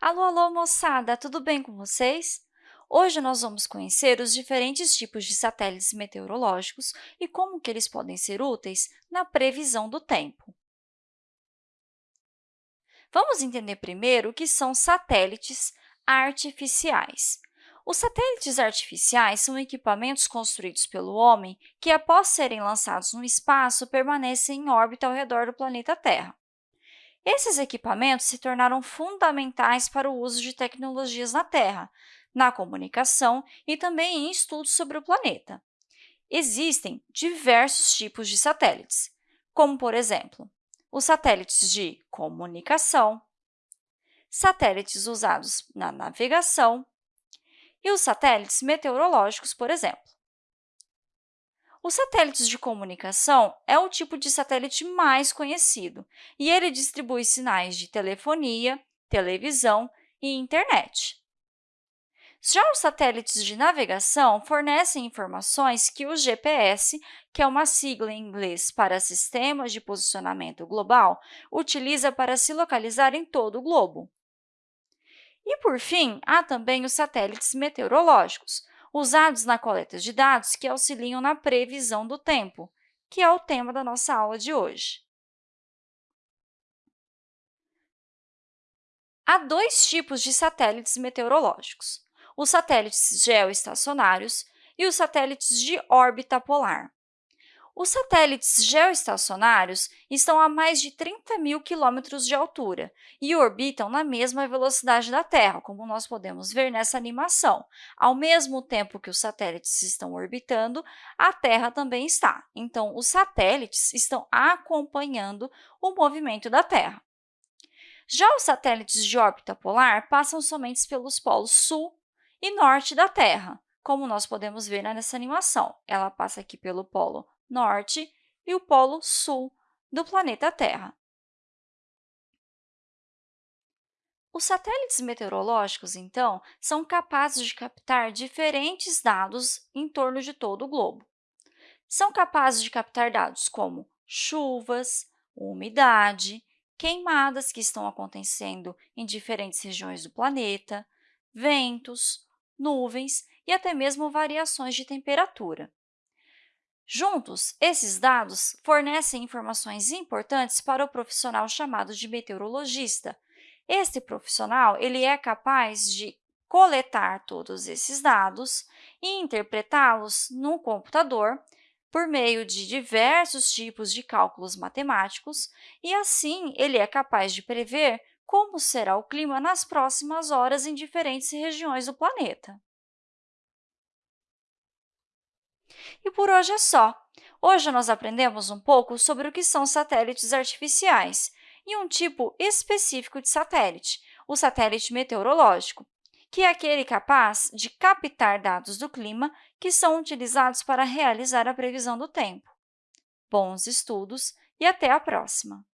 Alô, alô, moçada! Tudo bem com vocês? Hoje nós vamos conhecer os diferentes tipos de satélites meteorológicos e como que eles podem ser úteis na previsão do tempo. Vamos entender primeiro o que são satélites artificiais. Os satélites artificiais são equipamentos construídos pelo homem que, após serem lançados no espaço, permanecem em órbita ao redor do planeta Terra. Esses equipamentos se tornaram fundamentais para o uso de tecnologias na Terra, na comunicação e também em estudos sobre o planeta. Existem diversos tipos de satélites, como, por exemplo, os satélites de comunicação, satélites usados na navegação e os satélites meteorológicos, por exemplo. Os satélites de comunicação é o tipo de satélite mais conhecido e ele distribui sinais de telefonia, televisão e internet. Já os satélites de navegação fornecem informações que o GPS, que é uma sigla em inglês para Sistemas de Posicionamento Global, utiliza para se localizar em todo o globo. E, por fim, há também os satélites meteorológicos, usados na coleta de dados que auxiliam na previsão do tempo, que é o tema da nossa aula de hoje. Há dois tipos de satélites meteorológicos, os satélites geoestacionários e os satélites de órbita polar. Os satélites geoestacionários estão a mais de 30 mil quilômetros de altura e orbitam na mesma velocidade da Terra, como nós podemos ver nessa animação. Ao mesmo tempo que os satélites estão orbitando, a Terra também está. Então, os satélites estão acompanhando o movimento da Terra. Já os satélites de órbita polar passam somente pelos polos sul e norte da Terra, como nós podemos ver nessa animação. Ela passa aqui pelo polo norte e o polo sul do planeta Terra. Os satélites meteorológicos, então, são capazes de captar diferentes dados em torno de todo o globo. São capazes de captar dados como chuvas, umidade, queimadas que estão acontecendo em diferentes regiões do planeta, ventos, nuvens e até mesmo variações de temperatura. Juntos, esses dados fornecem informações importantes para o profissional chamado de meteorologista. Este profissional ele é capaz de coletar todos esses dados e interpretá-los no computador por meio de diversos tipos de cálculos matemáticos, e assim ele é capaz de prever como será o clima nas próximas horas em diferentes regiões do planeta. E por hoje é só. Hoje nós aprendemos um pouco sobre o que são satélites artificiais e um tipo específico de satélite, o satélite meteorológico, que é aquele capaz de captar dados do clima que são utilizados para realizar a previsão do tempo. Bons estudos e até a próxima!